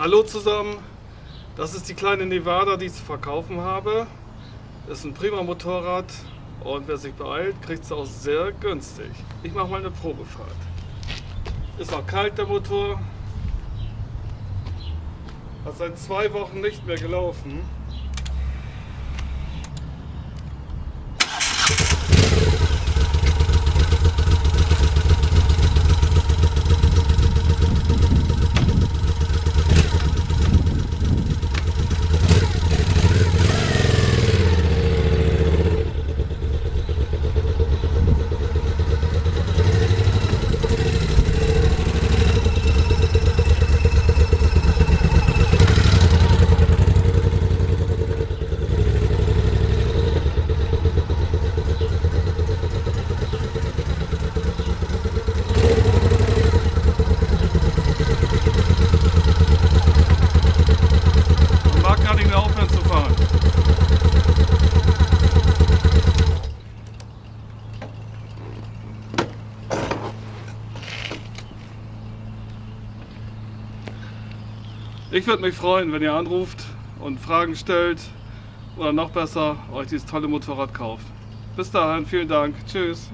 Hallo zusammen, das ist die kleine Nevada, die ich zu verkaufen habe. Ist ein prima Motorrad und wer sich beeilt, kriegt es auch sehr günstig. Ich mache mal eine Probefahrt. Ist noch kalt der Motor. Hat seit zwei Wochen nicht mehr gelaufen. Ich würde mich freuen, wenn ihr anruft und Fragen stellt oder noch besser euch dieses tolle Motorrad kauft. Bis dahin, vielen Dank. Tschüss.